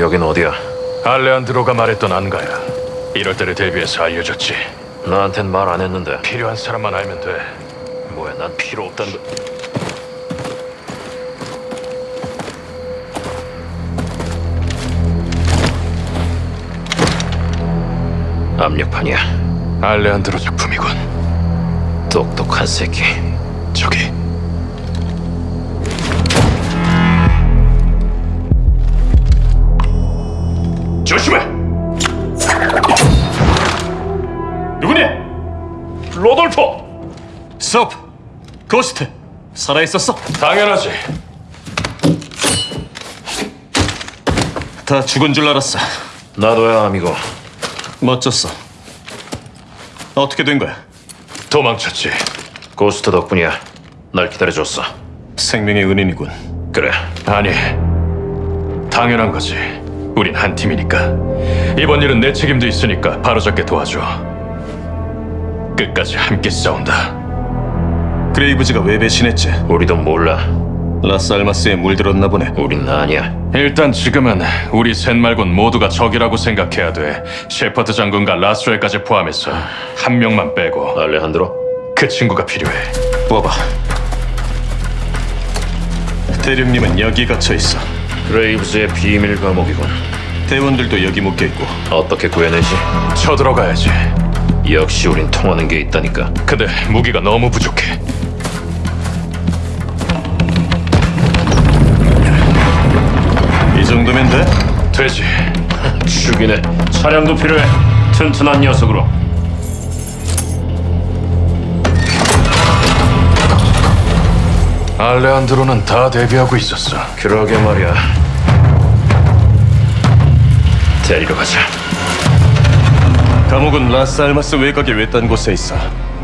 여긴 어디야? 알레안드로가 말했던 안가야. 이럴 때를 대비해서 알려줬지. 나한텐 말 안 했는데. 필요한 사람만 알면 돼. 뭐야, 난 필요 거. 압력판이야. 알레안드로 작품이군. 똑똑한 새끼. 저기. 조심해. 누구니? 로돌포. 소프! 고스트! 살아있었어? 당연하지. 다 죽은 줄 알았어. 나도야, amigo. 멋졌어. 어떻게 된 거야? 도망쳤지. 고스트 덕분이야. 날 기다려줬어. 생명의 은인이군. 그래. 아니, 당연한 거지. 우린 한 팀이니까. 이번 일은 내 책임도 있으니까 바로잡게 도와줘. 끝까지 함께 싸운다. 그레이브즈가 왜 배신했지? 우리도 몰라. 라스알마스에 물들었나 보네. 우린 아니야. 일단 지금은 우리 셋 말곤 모두가 적이라고 생각해야 돼. 셰퍼드 장군과 라스웰까지 포함해서 한 명만 빼고 알레한드로? 그 친구가 필요해. 뽑아. 대령님은 여기 갇혀 있어. 그레이브즈의 비밀 감옥이군. 대원들도 여기 묶여 있고. 어떻게 구해내지? 쳐들어가야지. 역시 우린 통하는 게 있다니까. 근데 무기가 너무 부족해. 이 정도면 돼? 되지. 죽이네. 차량도 필요해. 튼튼한 녀석으로. 알레안드로는 다 대비하고 있었어. 그러게 말이야. 데리러 가자. 감옥은 라스알마스 외곽의 외딴 곳에 있어.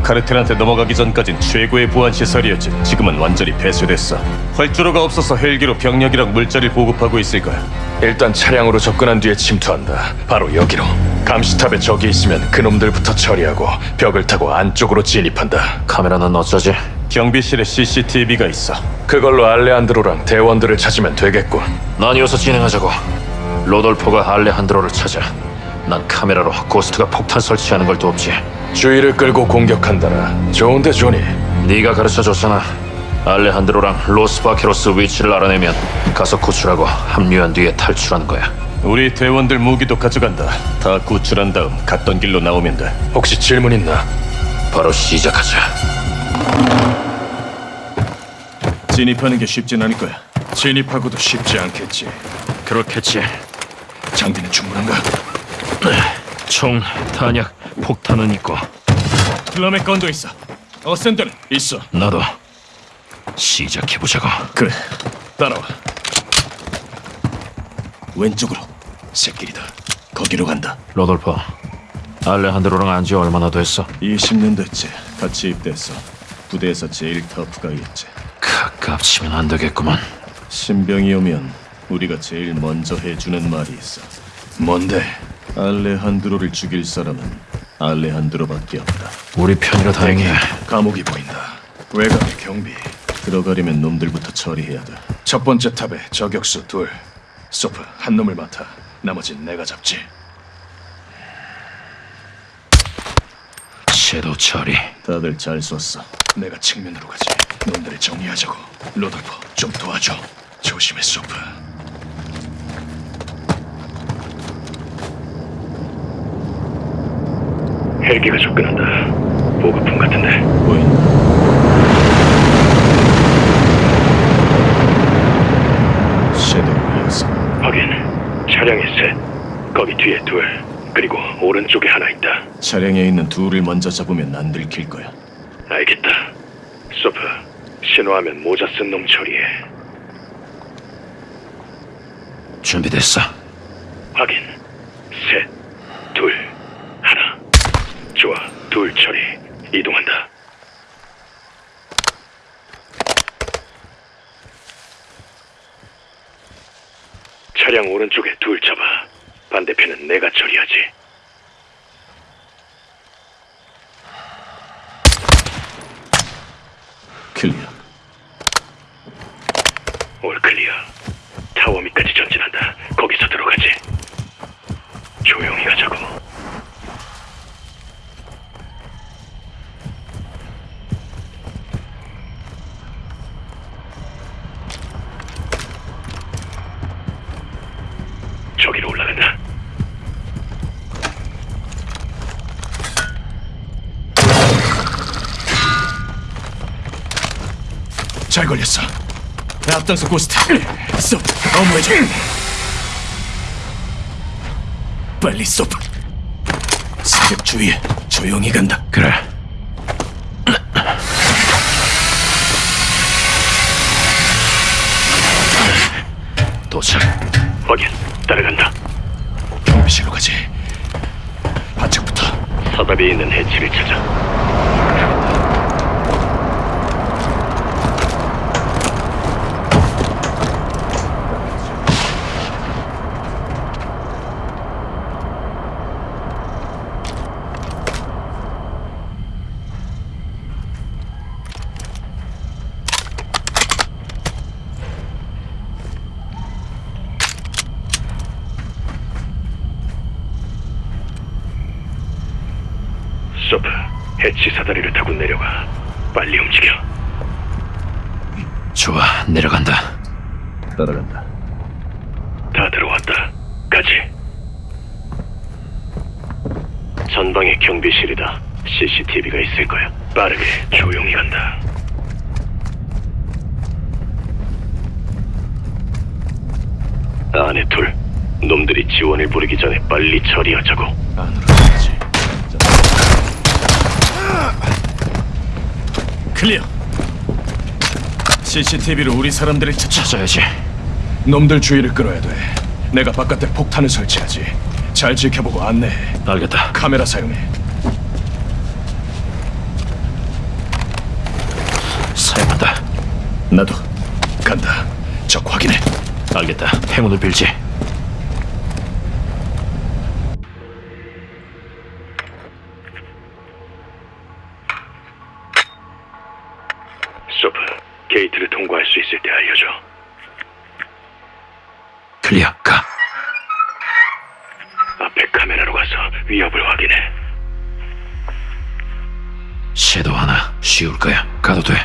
카르텔한테 넘어가기 전까진 최고의 보안 시설이었지. 지금은 완전히 폐쇄됐어. 활주로가 없어서 헬기로 병력이랑 물자를 보급하고 있을 거야. 일단 차량으로 접근한 뒤에 침투한다. 바로 여기로. 감시탑에 적이 있으면 그놈들부터 처리하고 벽을 타고 안쪽으로 진입한다. 카메라는 어쩌지? 경비실에 CCTV가 있어. 그걸로 알레안드로랑 대원들을 찾으면 되겠군. 나뉘어서 진행하자고. 로돌포가 알레한드로를 찾아. 난 카메라로 고스트가 폭탄 설치하는 걸 돕지. 주의를 끌고 공격한다라. 좋은데 조니. 네가 가르쳐줬잖아. 알레한드로랑 로스바케로스 위치를 알아내면 가서 구출하고 합류한 뒤에 탈출하는 거야. 우리 대원들 무기도 가져간다. 다 구출한 다음 갔던 길로 나오면 돼. 혹시 질문 있나? 바로 시작하자. 진입하는 게 쉽진 않을 거야. 진입하고도 쉽지 않겠지. 그렇겠지. 장비는 충분한가? 총, 탄약, 폭탄은 있고 플럼의 건도 있어. 어센더는 있어. 나도 시작해보자고. 그래. 따라와. 왼쪽으로. 새끼리다. 거기로 간다. 로돌포, 알레한드로랑 안 지 얼마나 됐어? 20년 됐지. 같이 입대했어. 부대에서 제일 터프가였지. 가깝치면 안 되겠구만. 신병이 오면 우리가 제일 먼저 해주는 말이 있어. 뭔데? 알레한드로를 죽일 사람은 알레한드로밖에 없다. 우리 편이라 다행이야. 감옥이 보인다. 외곽의 경비. 들어가려면 놈들부터 처리해야 돼. 첫 번째 탑에 저격수 둘. 소프 한 놈을 맡아. 나머진 내가 잡지. 섀도우 처리. 다들 잘 쐈어. 내가 측면으로 가지. 놈들을 정리하자고. 로돌프 좀 도와줘. 조심해 소프. 헬기가 접근한다. 보급품 같은데. 보인다. 섀도우였어. 확인. 차량에 셋. 거기 뒤에 둘. 그리고 오른쪽에 하나 있다. 차량에 있는 둘을 먼저 잡으면 안 들킬 거야. 알겠다. 소프, 신호하면 모자 쓴 놈 처리해. 준비됐어. 확인. 셋, 둘, 하나. 좋아, 둘 처리. 이동한다. 차량 오른쪽에 둘 잡아. 반대편은 내가 처리하지. 킬리안. 올 클리어. 타워 밑까지 전진한다. 거기서 들어가지. 조용히 가자고. 걸렸어. 앞장서 고스트. 쏙 업무해줘. 빨리 쏙. 사격 주위에 조용히 간다. 그래. 도착. 확인. 따라간다. 경비실로 가지. 바짝부터. 서답이 있는 해치를 찾아. 소프, 해치 사다리를 타고 내려가. 빨리 움직여. 좋아, 내려간다. 따라간다. 다 들어왔다. 가지. 전방에 경비실이다. CCTV가 있을 거야. 빠르게 조용히 간다. 안에 둘. 놈들이 지원을 부르기 전에 빨리 처리하자고. 안으로 가지. 클리어. CCTV로 우리 사람들을 찾아. 찾아야지. 놈들 주의를 끌어야 돼. 내가 바깥에 폭탄을 설치하지. 잘 지켜보고 안내해. 알겠다. 카메라 사용해. 사용한다. 나도 간다. 적 확인해. 알겠다. 행운을 빌지. 게이트를 통과할 수 있을 때 알려줘. clear. 가. 앞에 카메라로 가서 위협을 확인해. 섀도우 하나 쉬울 거야. 가도 돼.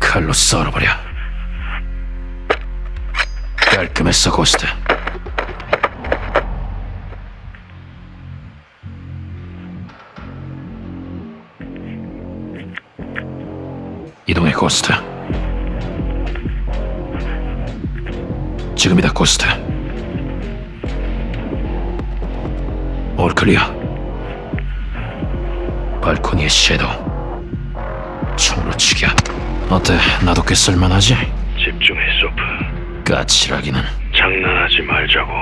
칼로 썰어버려. 깔끔했어, 고스트. 고스트. 지금이다, 고스트. 올 클리어. 발코니의 섀도우. 총으로 치기야. 어때? 나도 꽤 쓸만하지? 집중해, 소프. 까칠하기는. 장난하지 말자고.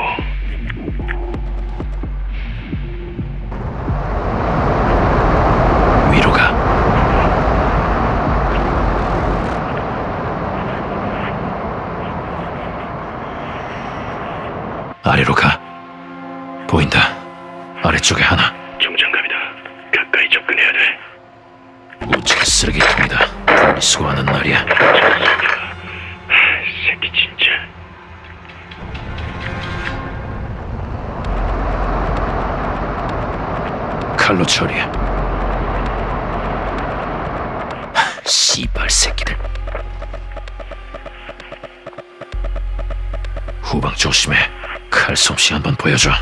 아래로 가. 보인다. 아래쪽에 하나. 보여줘.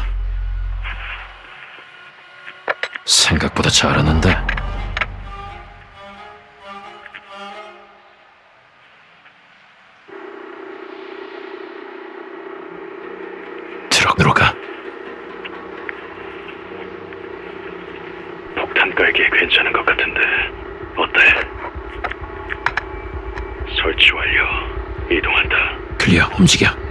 생각보다 잘하는데. 트럭으로 가. 폭탄 깔기 괜찮은 것 같은데. 어때? 설치 완료. 이동한다. 클리어 움직여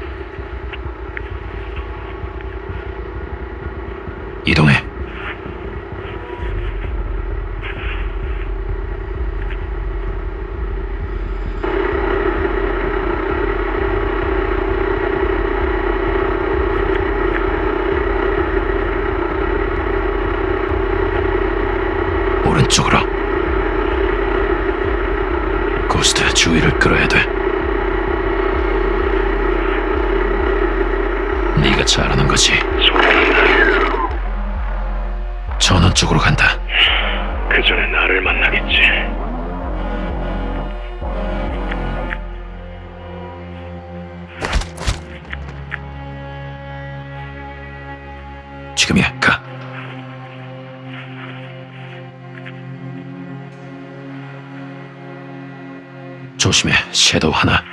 조심해, 섀도우 하나.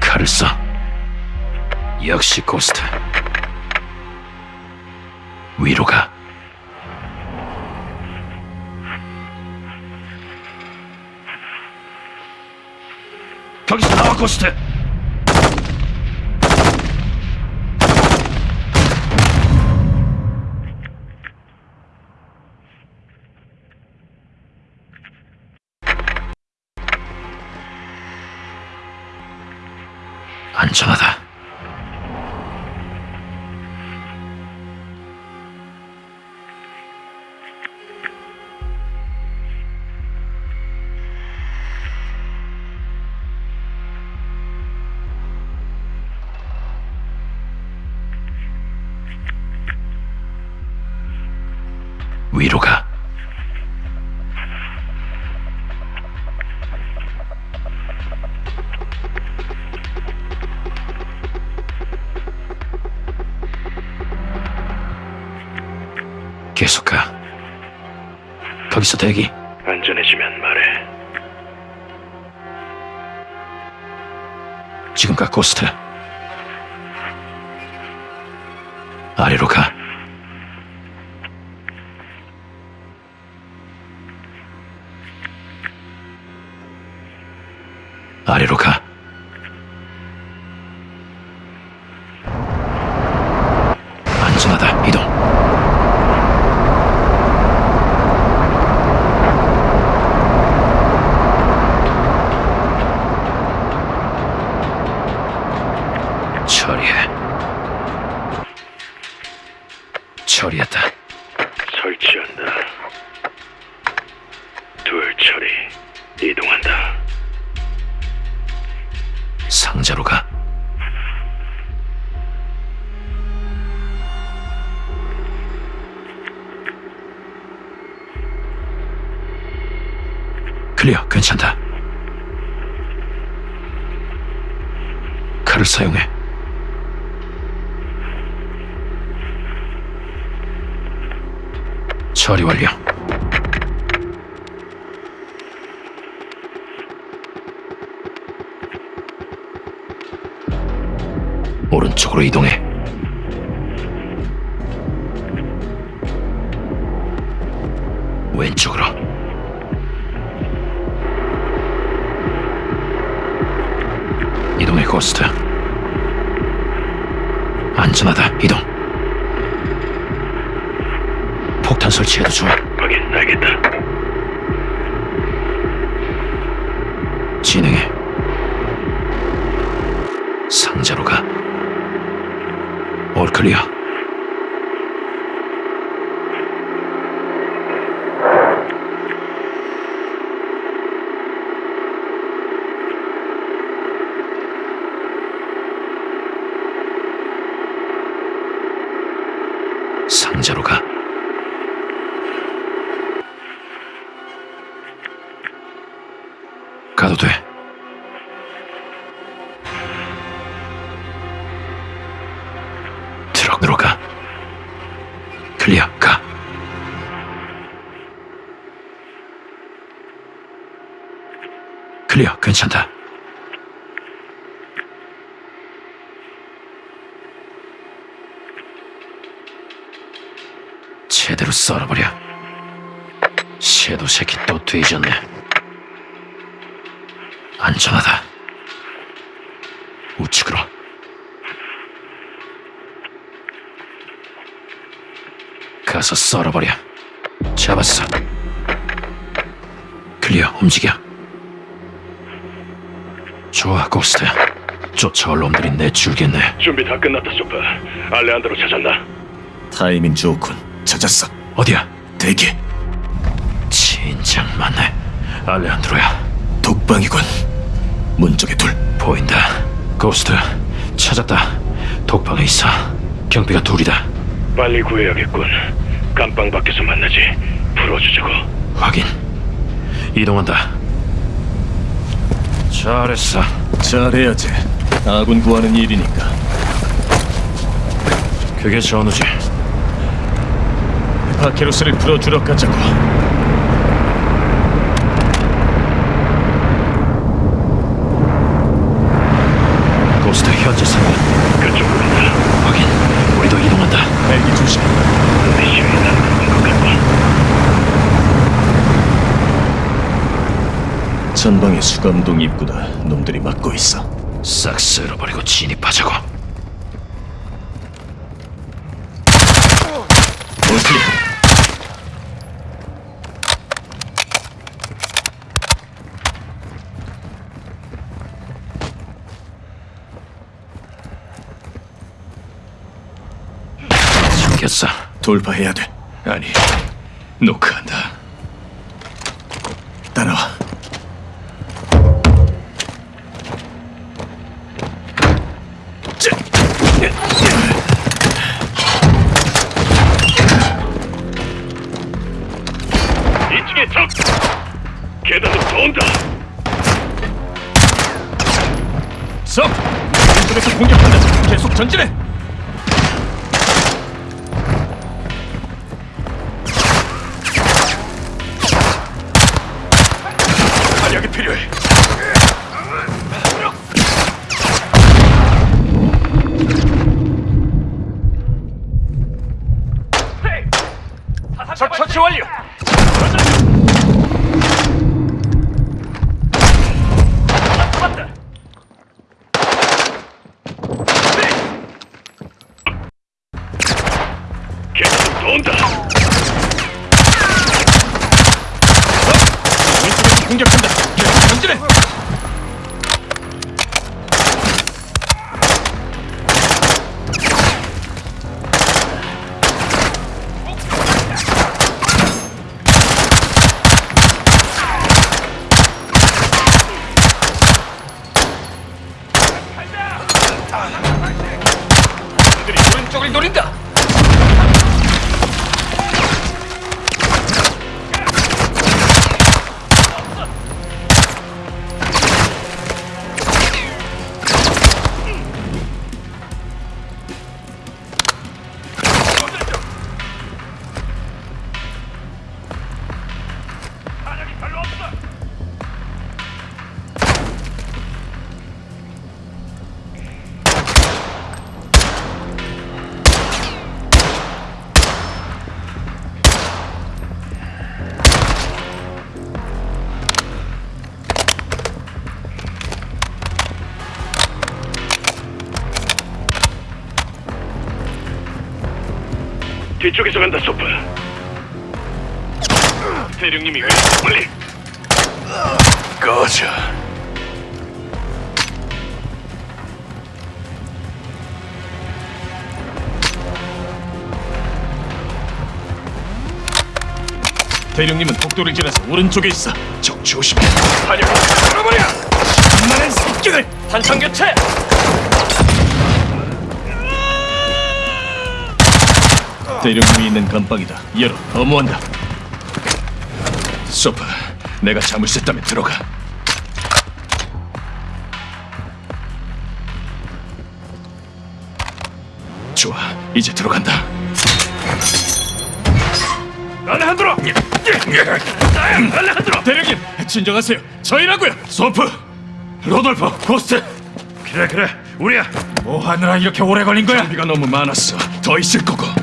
칼을 써. 역시 고스트. 위로 가. 거기서 나와, 고스트! 계속 가. 거기서 대기. 안전해지면 말해. 지금 가, 고스트. 아래로 가. 상자로 가. 클리어, 괜찮다. 칼을 사용해. 처리 완료. 오른쪽으로 이동해. 왼쪽으로. 이동해 고스트. 안전하다. 이동. 폭탄 설치해도 좋아. 확인, 알겠다. 진행해. 올클 괜찮다. 제대로 썰어버려. 섀도 새끼 또 뒤졌네. 안전하다. 우측으로. 가서 썰어버려. 잡았어. clear, 움직여. 좋아, 고스트. 쫓아올 놈들이 줄겠네. 준비 다 끝났다, 소프. 알레한드로 찾았나? 타이밍 좋군. 찾았어. 어디야? 대기. 진짜 많네. 알레한드로야. 독방이군. 문 쪽에 둘. 보인다. 고스트, 찾았다. 독방에 있어. 경비가 둘이다. 빨리 구해야겠군. 감방 밖에서 만나지. 풀어주자고. 확인. 이동한다. 잘했어. 잘해야지. 아군 구하는 일이니까. 그게 전우지. 바케로스를 풀어주러 가자고. 전방의 수감동 입구다. 놈들이 막고 있어. 싹 쓸어버리고 진입하자고. 모슬리 숨겼어. 돌파해야 돼. 아니, 노크한다. 전진해. 활력이 필요해. 뒤쪽에서 간다, 소프. 대령님이 왜 빨리! 꺼져. 대령님은 복도를 지나서 오른쪽에 있어. 적 조심해. 화력을 끌어버려. 만한 습격을 한상 교체. 대령님이 있는 감방이다. 열어. 어무한다. 소파, 내가 잠을 샜다면 들어가. 좋아, 이제 들어간다. 알레한드로! 알레한드로! 대령님, 진정하세요. 저희라고요. 소프, 로돌프, 고스트. 그래 그래, 우리야. 뭐 하느라 이렇게 오래 걸린 거야? 장비가 너무 많았어. 더 있을 거고.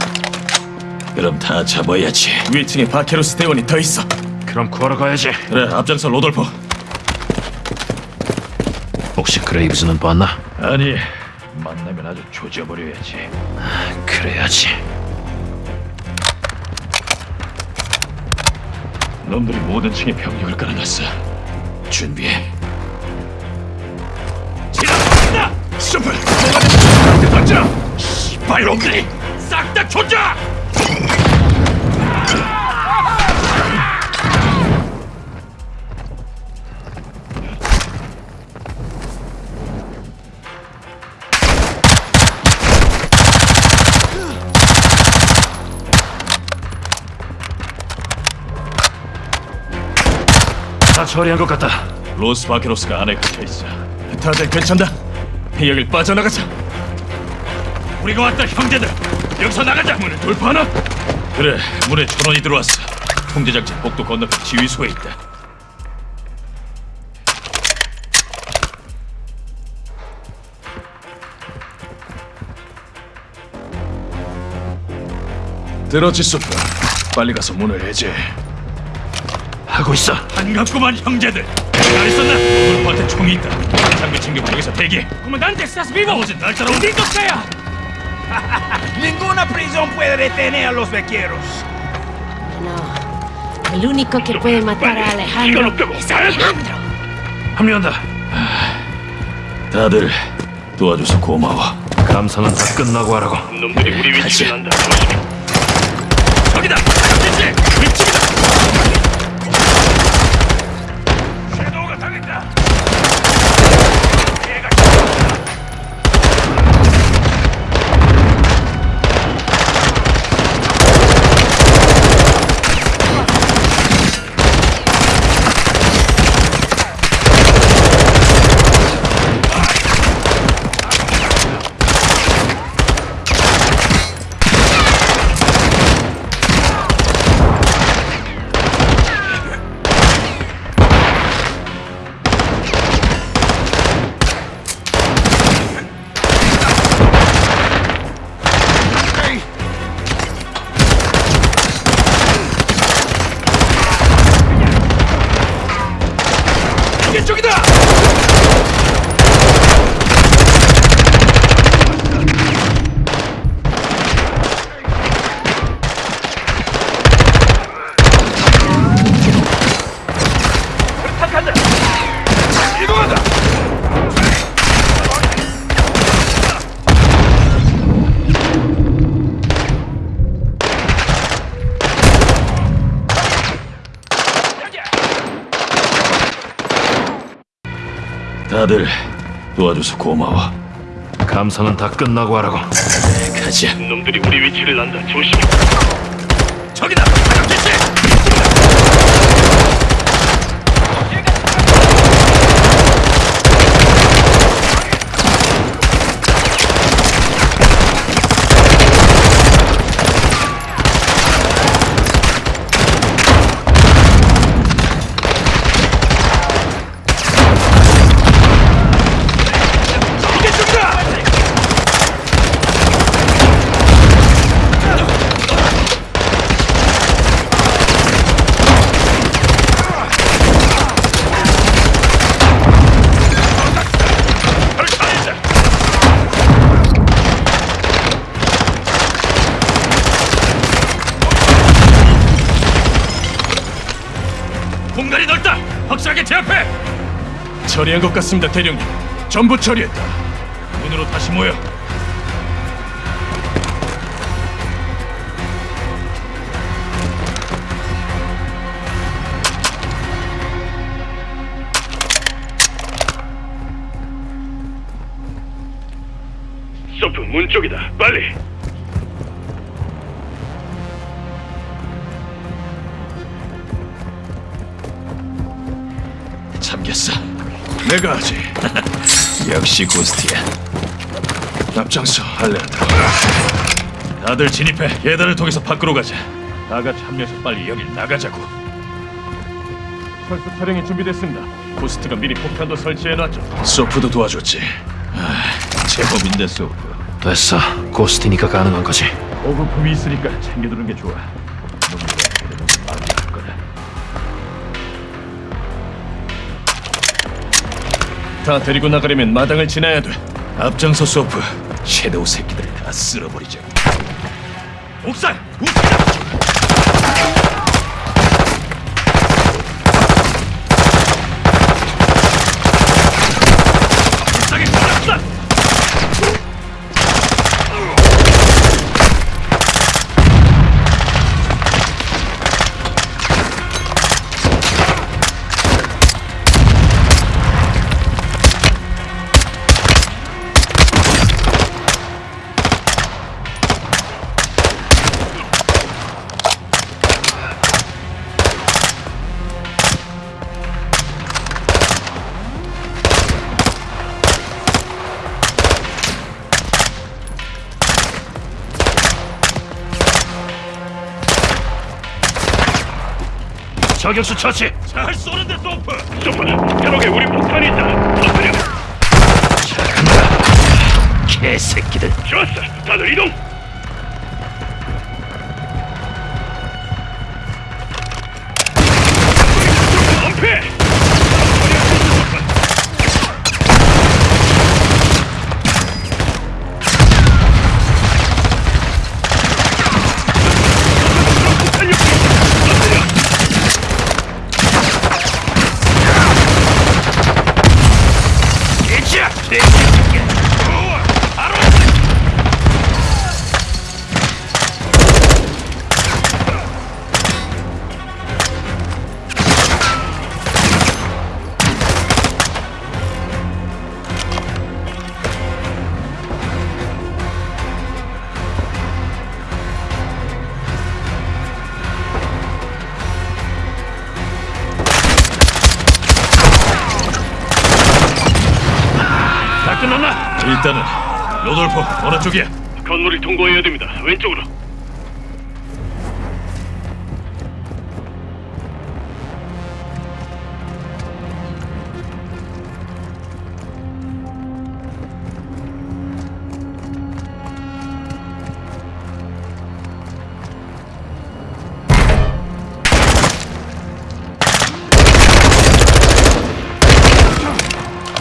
그럼 다 잡아야지. 위층에 바케로스 대원이 더 있어. 그럼 구하러 가야지. 그래, 앞장서 로돌프. 혹시 그레이브스는 봤나? 아니, 만나면 아주 조져버려야지. 그래야지. 놈들이 모든 층에 병력을 깔아놨어. 준비해. 지나간다! 슈퍼! 던져! 씨발 놈들이 싹다 조져! 다 처리한 것 같다. 로스 바케로스가 안에 갇혀 있어. 다들 괜찮다. 여길 빠져나가자. 우리가 왔다, 형제들. 여기서 나가자. 문을 돌파하나? 그래, 문에 전원이 들어왔어. 통제장치 복도 건너편 지휘소에 있다. 들었지, 소프. 빨리 가서 문을 해제. 하고 있어. 반갑구만 형제들 잘 있었나? 로돌프한테 총이 있다. 장비 챙기고 여기서 대기. Comandante, ¿estás vivo? 나머지 날 따라오. ¡Bendito sea! Ninguna prisión puede detener a los vaqueros. No. El único que puede matar a Alejandro es Alejandro. 합류한다. 다들 도와줘서 고마워. 감사는 다 끝나고 하라고. 놈들이 우리 위치를 안다. 조심해. 저기다. 이쪽이다. 도와줘서 고마워. 감사는 다 끝나고 하라고. 네, 가자. 놈들이 우리 위치를 안다. 조심해. 저기다. 공 처리한 것 같습니다, 대령님. 전부 처리했다. 문으로 다시 모여. 역시 고스트야. 앞장서, 알레한드로. 다들 진입해. 계단을 통해서 밖으로 가자. 다 같이 합류해서 빨리 여길 나가자고. 철수 차량이 준비됐습니다. 고스트가 미리 폭탄도 설치해놨죠. 소프도 도와줬지. 아, 제법인데 소프. 됐어. 고스트니까 가능한 거지. 보급품이 있으니까 챙겨두는 게 좋아. 다 데리고 나가려면 마당을 지나야 돼. 앞장서 소프. 섀도우 새끼들 다 쓸어버리자. 옥상! 저격수 처치! 잘 쏘는데 소프! 소프, 트럭에 우리 폭탄이 있다. 터뜨려. 개새끼들 좋았어. 다들 이동. 왼쪽으로.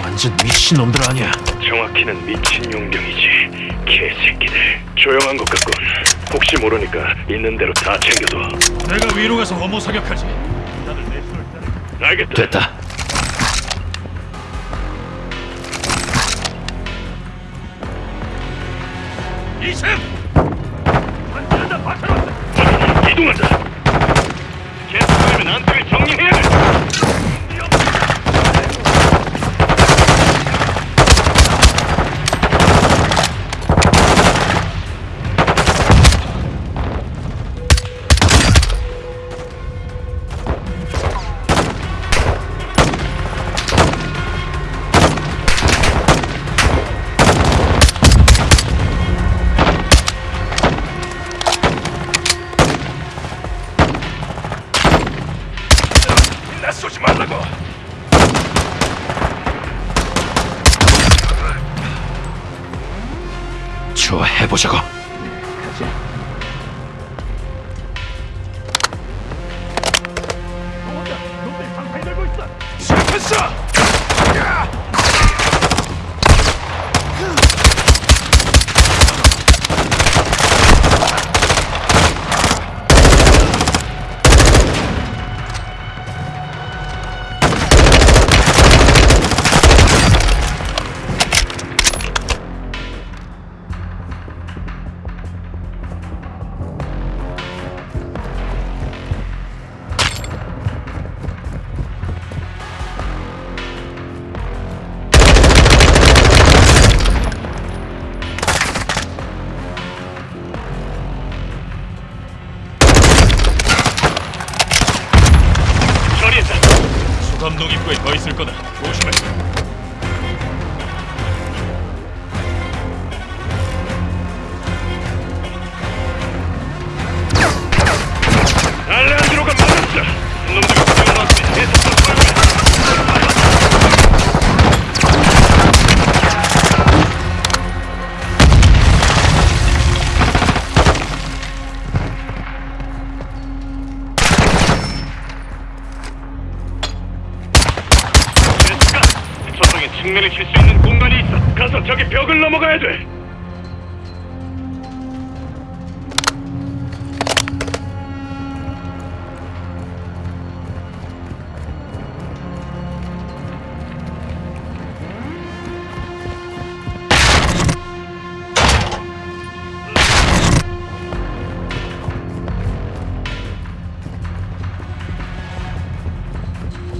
완전 미친 놈들 아니야. 정확히는 미친 용병이지. 조용한 것 같군. 혹시 모르니까 있는 대로 다 챙겨둬. 내가 위로 가서 어머 사격하지. 알겠다. 됐다. 이샘! 이동한다. 계속하면 안쪽을 정리해야 돼. 시 넘어가야 돼.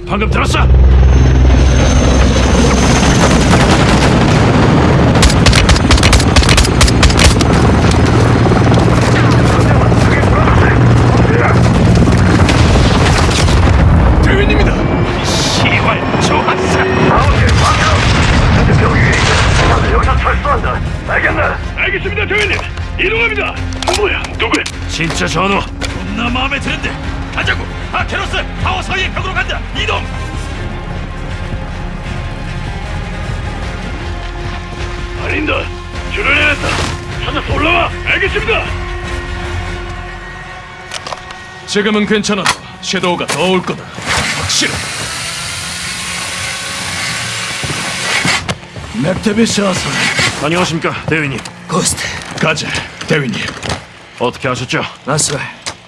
방금 들었어? 알겠습니다, 대회님. 이동합니다. 뭐야, 누구야? 진짜 전우. 겁나 마음에 드는데 가자고. 아케로스 타워 사이의 벽으로 간다. 이동. 아닌다. 줄을 내렸다. 찾아서 올라와. 알겠습니다. 지금은 괜찮아. 섀도우가 더 올 거다. 확실해. 맥테비스 아사. 안녕하십니까 대위님. 고스트 가자, 대위님. 어떻게 하셨죠? 라스웰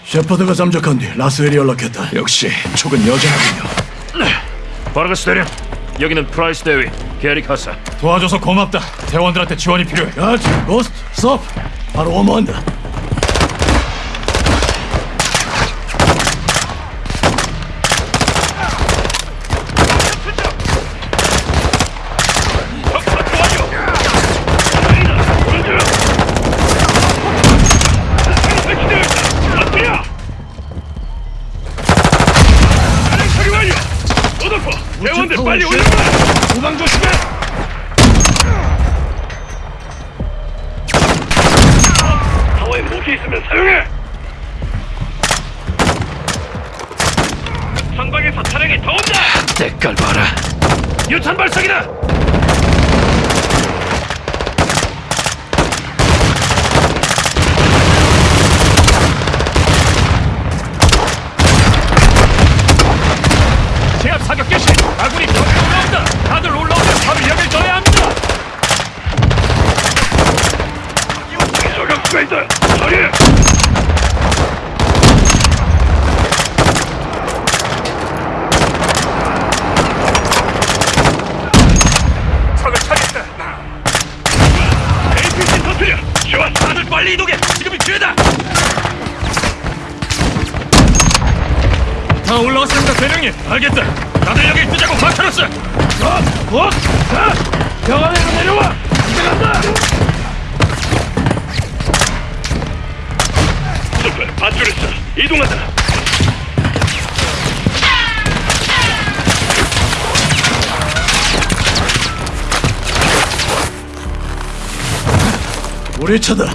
셰퍼드가 잠적한 뒤 라스웰이 연락했다. 역시 촉은 여전하군요. 바르가스 대령. 여기는 프라이스 대위 게리 카사. 도와줘서 고맙다. 대원들한테 지원이 필요해. 가지, 고스트, 스톱. 바로 어머한다. 대원들 빨리 올려! 후방 조심해. 타워에 무기 있으면 사용해! 선방에서 차량이 더 온다! 때깔 봐라. 유탄 발사기다! 제압 사격 개시. 아군이 벽에 올라온다. 다들 올라오면 바로 여길 떠야 합니다. 저격수가 있다! 처리해! 적을 차겠다. APC 터트려! 좋아! 다들 빨리 이동해! 지금이 기회다! 다 올라왔습니다, 대령님. 알겠다. 다들 여길 뜨자고 마카로스. 어? 어? 자, 병원에서 내려와. 이제 간다. 밧줄을 써! 이동하자! 우리 차다.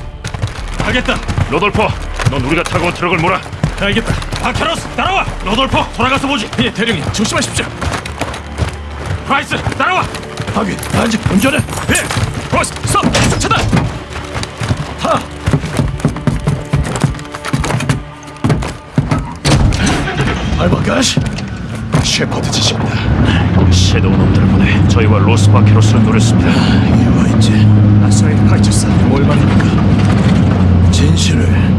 알겠다. 로돌퍼, 넌 우리가 타고 온 트럭을 몰아. 알겠다. 다케로스 따라와! 로돌포 돌아가서 보지! 예 대령님 조심하십시오! 프라이스 따라와! 하긴 단지 운전해! 예! 프라이스 서! 차단! 하! 알바가시! 셰퍼드 지십니다 섀도우 놈들 보내 저희와 로스 바케로스를 노렸습니다 이유가 있지 아싸의 파이트사 뭘 말입니까? 진실을